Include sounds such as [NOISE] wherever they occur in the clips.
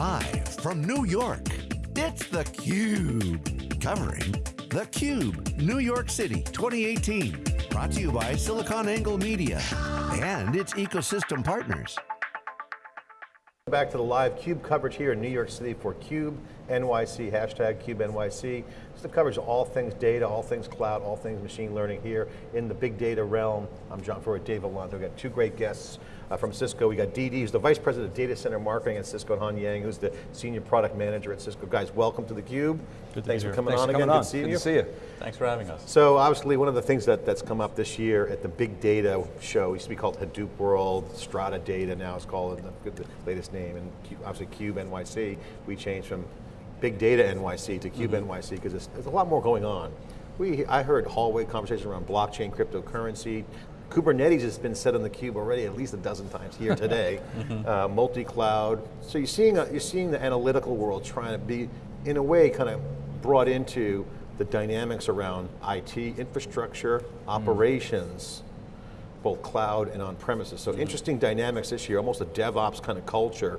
Live from New York, it's theCUBE. Covering theCUBE, New York City 2018. Brought to you by SiliconANGLE Media and its ecosystem partners. Back to the live CUBE coverage here in New York City for CUBE NYC, hashtag CUBE NYC. It's the coverage of all things data, all things cloud, all things machine learning here in the big data realm. I'm John Furrier, Dave Vellante. We've got two great guests uh, from Cisco. We got Dee Dee, who's the Vice President of Data Center Marketing at Cisco, and Han Yang, who's the Senior Product Manager at Cisco. Guys, welcome to theCUBE. Good Thanks for coming Thanks on for again, coming good on. seeing Good you. to see you. Thanks for having us. So obviously one of the things that, that's come up this year at the big data show, used to be called Hadoop World, Strata Data, now it's called the, the latest name, and obviously Cube NYC, we changed from Big Data NYC to Cube mm-hmm. NYC because there's, a lot more going on. We, I heard hallway conversations around blockchain, cryptocurrency, Kubernetes has been said on the cube already at least a dozen times here today. [LAUGHS] Mm-hmm. uh, multi-cloud. So you're seeing, a, you're seeing the analytical world trying to be, in a way, kind of brought into the dynamics around IT, infrastructure, mm-hmm. operations, both cloud and on premises. So interesting dynamics this year, almost a DevOps kind of culture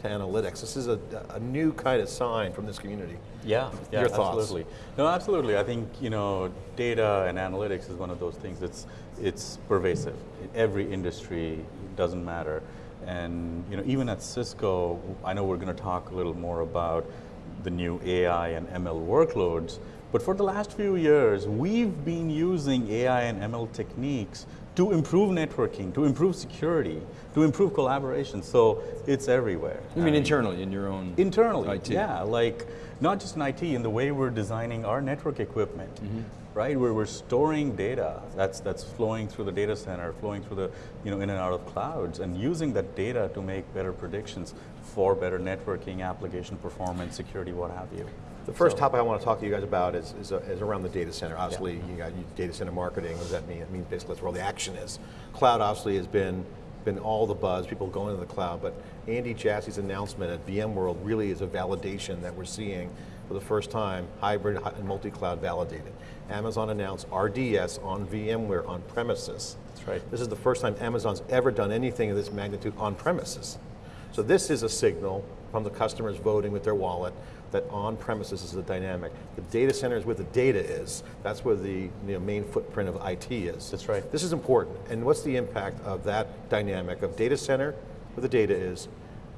to analytics. This is a, a new kind of sign from this community. Yeah, yeah, Your thoughts? absolutely. No, absolutely. I think you know, data and analytics is one of those things that's it's pervasive. Every industry doesn't matter, and you know, even at Cisco, I know we're going to talk a little more about the new AI and ML workloads. But for the last few years, we've been using AI and ML techniques to improve networking, to improve security, to improve collaboration. So it's everywhere. You mean internally, in your own Internally, IT? yeah, like not just in IT, in the way we're designing our network equipment, Mm-hmm. right? Where we're storing data that's that's flowing through the data center, flowing through the you know in and out of clouds, and using that data to make better predictions for better networking, application performance, security, what have you. The first So- topic I want to talk to you guys about is, is, uh, is around the data center. Obviously, you got data center marketing. What does that mean? It means basically that's where all the action is. Cloud obviously has been been all the buzz, people going to the cloud, but Andy Jassy's announcement at VMworld really is a validation that we're seeing for the first time, hybrid and multi-cloud validated. Amazon announced RDS on VMware on premises. That's right. This is the first time Amazon's ever done anything of this magnitude on premises. So this is a signal from the customers voting with their wallet that on premises is the dynamic. The data center is where the data is. That's where the you know, main footprint of IT is. That's right. This is important. And what's the impact of that dynamic of data center, where the data is,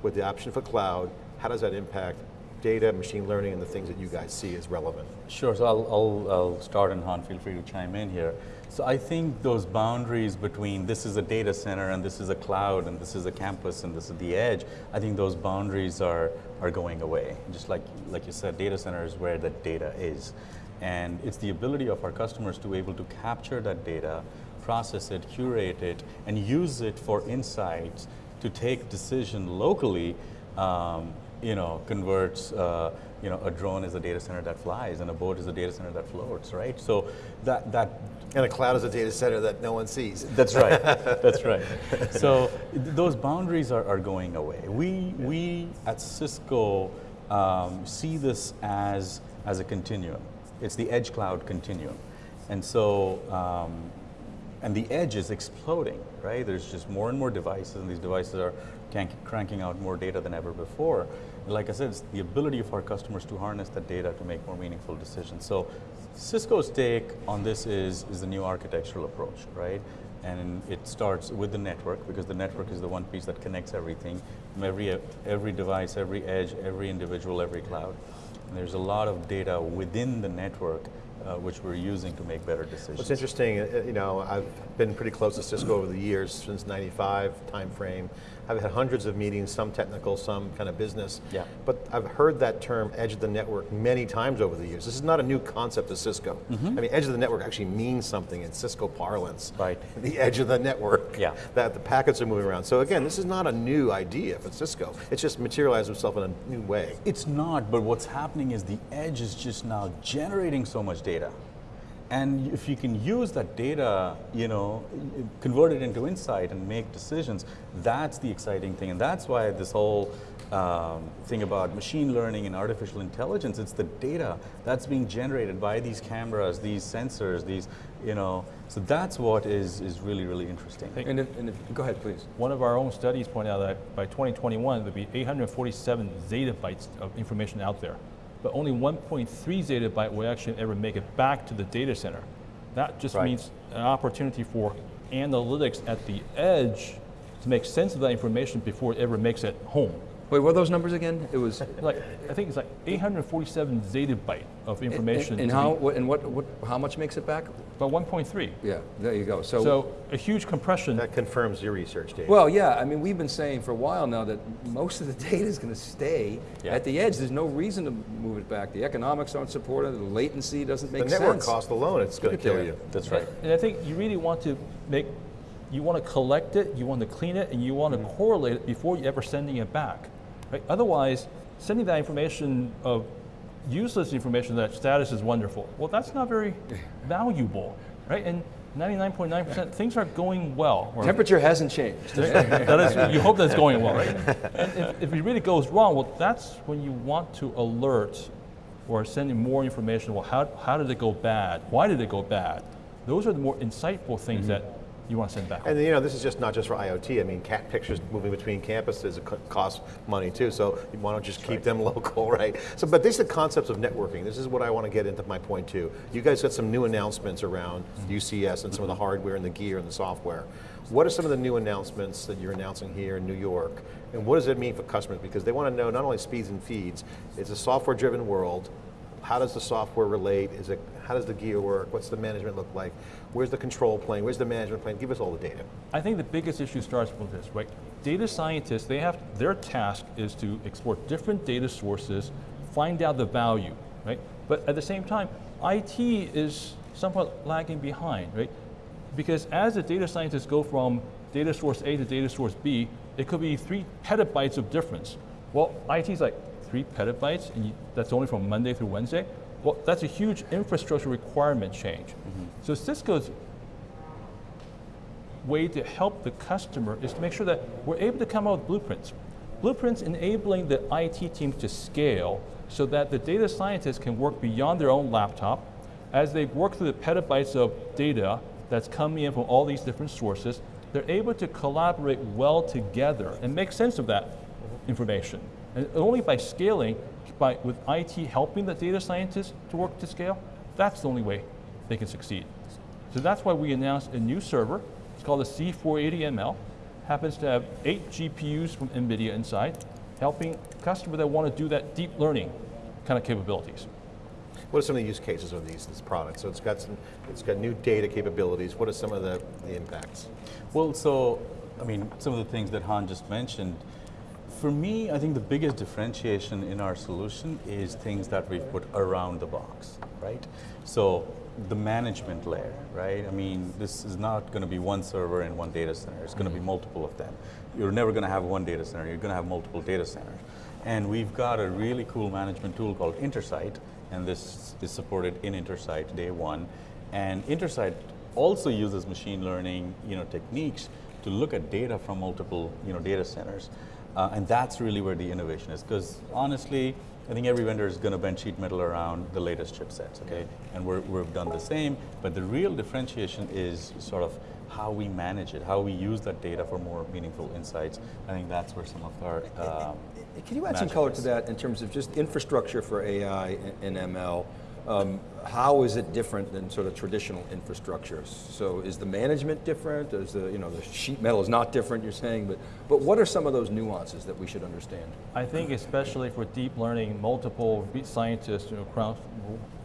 with the option for cloud, how does that impact data, machine learning, and the things that you guys see as relevant? Sure, so I'll, I'll, I'll start and Han, feel free to chime in here. So I think those boundaries between this is a data center and this is a cloud and this is a campus and this is the edge, I think those boundaries are, are going away. Just like, like you said, data center is where the data is. And it's the ability of our customers to be able to capture that data, process it, curate it, and use it for insights to take decision locally um, you know, converts, uh, you know, a drone is a data center that flies and a boat is a data center that floats, right? So that, that And a cloud is a data center that no one sees. that's right. [LAUGHS] That's right. So th- those boundaries are, are going away. We we at Cisco um, see this as as a continuum. It's the edge cloud continuum, and so. Um, and the edge is exploding, right? There's just more and more devices, and these devices are cranking out more data than ever before. And like I said, it's the ability of our customers to harness that data to make more meaningful decisions. So Cisco's take on this is, is the new architectural approach, right? And it starts with the network, because the network is the one piece that connects everything, every, every device, every edge, every individual, every cloud. And there's a lot of data within the network uh, which we're using to make better decisions. What's interesting, uh, you know, I've been pretty close to Cisco over the years, since 95 timeframe. I've had hundreds of meetings, some technical, some kind of business. Yeah. But I've heard that term edge of the network many times over the years. This is not a new concept to Cisco. I mean, edge of the network actually means something in Cisco parlance. Right. [LAUGHS] The edge of the network. Yeah. That the packets are moving around. So again, this is not a new idea for Cisco. It's just materialized itself in a new way. It's not, but what's happening is the edge is just now generating so much data. And if you can use that data, you know, convert it into insight and make decisions, that's the exciting thing. And that's why this whole um, thing about machine learning and artificial intelligence, it's the data that's being generated by these cameras, these sensors, these, you know, so that's what is, is really, really interesting. And if, and if, go ahead, please. One of our own studies pointed out that by 2021, there'll be 847 zettabytes of information out there, but only 1.3 zettabyte will actually ever make it back to the data center. That just Right. means an opportunity for analytics at the edge to make sense of that information before it ever makes it home. Wait, what are those numbers again? It was. Like, I think it's like 847 zettabyte of information. And to how, be- what- and what, what, how much makes it back? About 1.3. Yeah, there you go. So, So a huge compression. That confirms your research, Dave. well, yeah, I mean, we've been saying for a while now that most of the [LAUGHS] data is going to stay Yeah. at the edge. There's no reason to move it back. The economics aren't supported, the latency doesn't make the make network sense. cost alone, it's going to kill there. you. That's right. And I think you really want to make, you want to collect it, you want to clean it, and you want to correlate it before you ever sending it back. Right? Otherwise, sending that information of useless information that status is wonderful, well, that's not very [LAUGHS] valuable, right? And 99.9% things are going well. or- Temperature hasn't changed. [LAUGHS] that is, you hope that's going well, right? And if, if it really goes wrong, well, that's when you want to alert or send in more information. Well, how, how did it go bad? Why did it go bad? Those are the more insightful things mm-hmm. that you want to send back. And you know, this is just not just for IoT. I mean, cat pictures moving between campuses it costs money too. So you want to just keep them [LAUGHS] local, right? So, but these are the concepts of networking. This is what I want to get into my point too. You guys got some new announcements around mm-hmm. UCS and some of the mm-hmm. hardware and the gear and the software. What are some of the new announcements that you're announcing here in New York? And what does it mean for customers? Because they want to know not only speeds and feeds, it's a software-driven world. How does the software relate? Is it, how does the gear work? What's the management look like? Where's the control plane? Where's the management plane? Give us all the data. I think the biggest issue starts with this, right? Data scientists, they have, their task is to explore different data sources, find out the value, right? But at the same time, IT is somewhat lagging behind, right? Because as the data scientists go from data source A to data source B, it could be three petabytes of difference. Well, IT is like three petabytes, and you, that's only from Monday through Wednesday. Well, that's a huge infrastructure requirement change. Mm-hmm. So Cisco's way to help the customer is to make sure that we're able to come out with blueprints. Blueprints enabling the IT teams to scale so that the data scientists can work beyond their own laptop. As they work through the petabytes of data that's coming in from all these different sources, they're able to collaborate well together and make sense of that information. And only by scaling, by, with IT helping the data scientists to work to scale, that's the only way they can succeed. So that's why we announced a new server. It's called the C480ML. Happens to have eight GPUs from NVIDIA inside, helping customers that want to do that deep learning kind of capabilities. What are some of the use cases of these this product? So it's got some, it's got new data capabilities. What are some of the, the impacts? Well, so, I mean, some of the things that Han just mentioned, for me, I think the biggest differentiation in our solution is things that we've put around the box, right? So, the management layer, right? I mean, this is not going to be one server in one data center. It's going to be mm-hmm. multiple of them. You're never going to have one data center. You're going to have multiple data centers. And we've got a really cool management tool called Intersight, and this is supported in Intersight day one. And Intersight also uses machine learning, you know, techniques to look at data from multiple, you know, data centers. Uh, and that's really where the innovation is. Because honestly, I think every vendor is going to bend sheet metal around the latest chipsets, okay? And we're, we've done the same, but the real differentiation is sort of how we manage it, how we use that data for more meaningful insights. I think that's where some of our um, Can you add some color is. to that in terms of just infrastructure for AI and ML? Um, how is it different than sort of traditional infrastructure? So is the management different? Is the, you know, the sheet metal is not different, you're saying, but, but what are some of those nuances that we should understand? I think especially for deep learning, multiple scientists you know, around,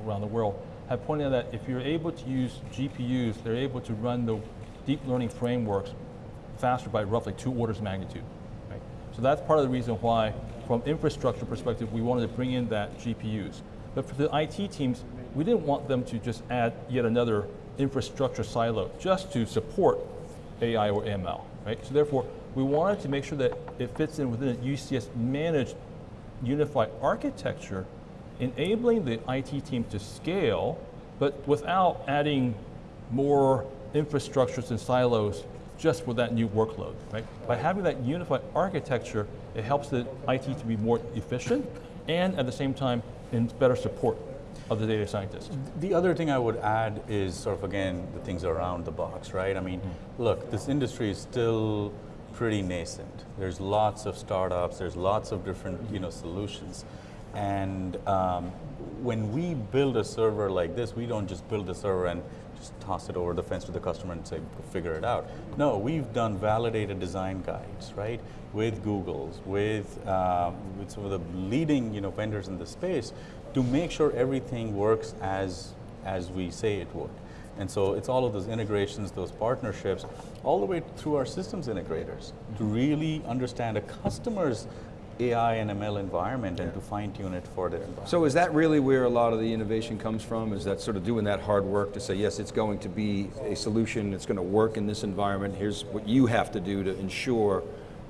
around the world have pointed out that if you're able to use GPUs, they're able to run the deep learning frameworks faster by roughly two orders of magnitude. Right? So that's part of the reason why, from infrastructure perspective, we wanted to bring in that GPUs. But for the IT teams, we didn't want them to just add yet another infrastructure silo just to support AI or ML, right? So therefore, we wanted to make sure that it fits in within a UCS managed unified architecture, enabling the IT team to scale but without adding more infrastructures and silos just for that new workload, right? By having that unified architecture, it helps the IT to be more efficient and at the same time in better support of the data scientists. The other thing I would add is sort of again the things around the box, right? I mean, look, this industry is still pretty nascent. There's lots of startups. There's lots of different you know solutions, and um, when we build a server like this, we don't just build the server and just toss it over the fence to the customer and say, figure it out. No, we've done validated design guides, right? With Google's, with, um, with some of the leading you know, vendors in the space to make sure everything works as, as we say it would. And so it's all of those integrations, those partnerships, all the way through our systems integrators to really understand a customer's AI and ML environment and to fine tune it for their environment. So is that really where a lot of the innovation comes from? Is that sort of doing that hard work to say, yes, it's going to be a solution, it's going to work in this environment, here's what you have to do to ensure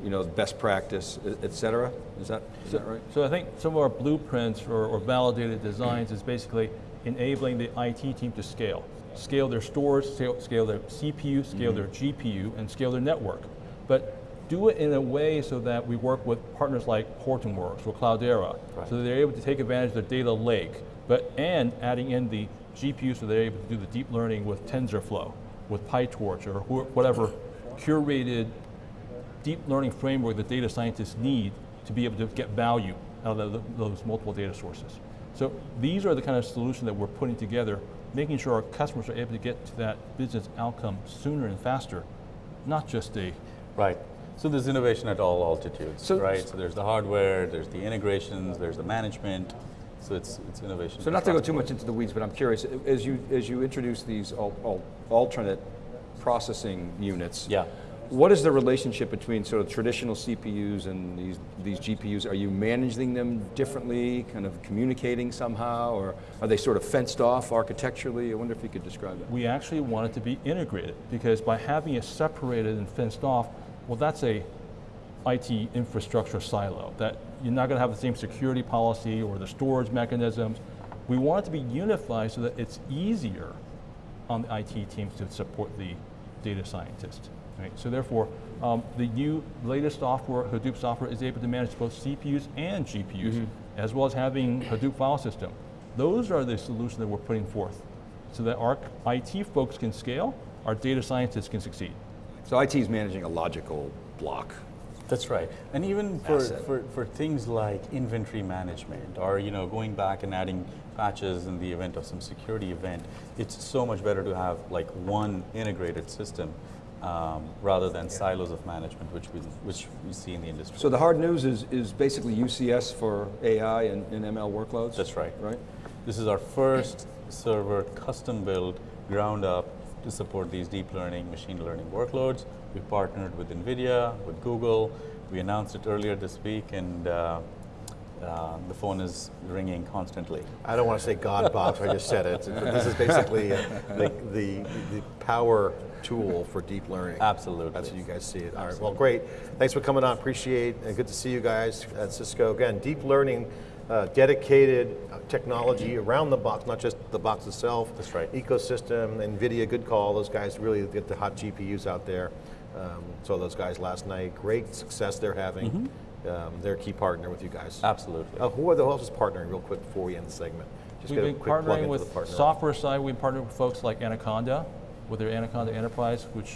you know, best practice, et cetera? Is that, is that right? So I think some of our blueprints or, or validated designs is basically enabling the IT team to scale. Scale their stores, scale, scale their CPU, scale mm -hmm. their GPU, and scale their network. But do it in a way so that we work with partners like Hortonworks or Cloudera, right. so that they're able to take advantage of the data lake, but and adding in the GPU so they're able to do the deep learning with TensorFlow, with PyTorch, or whatever curated deep learning framework that data scientists need to be able to get value out of those multiple data sources. So these are the kind of solutions that we're putting together, making sure our customers are able to get to that business outcome sooner and faster, not just a Right. So there's innovation at all altitudes, so, right? So there's the hardware, there's the integrations, there's the management. So it's, it's innovation. So not to go too much into the weeds, but I'm curious, as you, as you introduce these al al alternate processing units, yeah. What is the relationship between sort of traditional CPUs and these, these GPUs? Are you managing them differently, kind of communicating somehow, or are they sort of fenced off architecturally? I wonder if you could describe that. We actually want it to be integrated, because by having it separated and fenced off, well, that's a IT infrastructure silo, that you're not going to have the same security policy or the storage mechanisms. We want it to be unified so that it's easier on the IT teams to support the data scientists. Right? So therefore, um, the new latest software, Hadoop software, is able to manage both CPUs and GPUs, mm -hmm. as well as having Hadoop file system. Those are the solutions that we're putting forth, so that our IT folks can scale, our data scientists can succeed. So IT is managing a logical block. That's right. And even for, for, for things like inventory management or you know going back and adding patches in the event of some security event, it's so much better to have like one integrated system um, rather than silos of management, which we, which we see in the industry. So the hard news is, is basically UCS for AI and, and ML workloads? That's right. Right. This is our first server custom built, ground up, to support these deep learning, machine learning workloads. We've partnered with NVIDIA, with Google. We announced it earlier this week and uh, uh, the phone is ringing constantly. I don't want to say God box, I just said it. This is basically uh, the, the, the, power tool for deep learning. Absolutely. That's what you guys see it. All right, well great. Thanks for coming on, appreciate and good to see you guys at Cisco. Again, deep learning uh, dedicated uh, technology around the box, not just the box itself. That's right. Ecosystem, NVIDIA, good call. Those guys really get the hot GPUs out there. Um, saw those guys last night. Great success they're having. Mm -hmm. um, they're a key partner with you guys. Absolutely. Uh, who, are the, who else is partnering real quick before we end the segment? Just We've been partnering with partner software side. We've partnered with folks like Anaconda, with their Anaconda Enterprise, which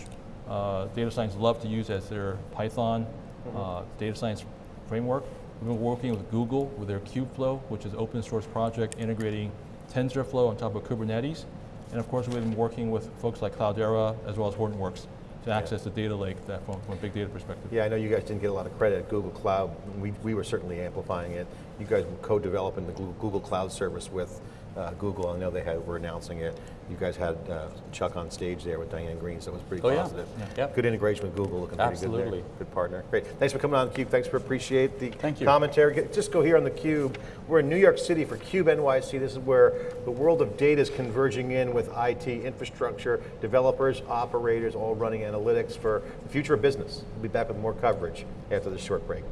uh, data science love to use as their Python mm -hmm. data science framework. We've been working with Google with their Kubeflow, which is open source project integrating TensorFlow on top of Kubernetes. And of course, we've been working with folks like Cloudera as well as Hortonworks to access the data lake that from, from, a big data perspective. Yeah, I know you guys didn't get a lot of credit at Google Cloud. We, we were certainly amplifying it. You guys were co-developing the Google Cloud service with uh, Google. I know they had, were announcing it. You guys had uh, Chuck on stage there with Diane Greene, so it was pretty oh, positive. Yeah. Yeah. Good integration with Google, looking Absolutely. pretty good there. Good partner. Great. Thanks for coming on theCUBE. Thanks for appreciate the Thank you. commentary. Just go here on theCUBE. We're in New York City for CUBE NYC. This is where the world of data is converging in with IT, infrastructure, developers, operators, all running analytics for the future of business. We'll be back with more coverage after this short break.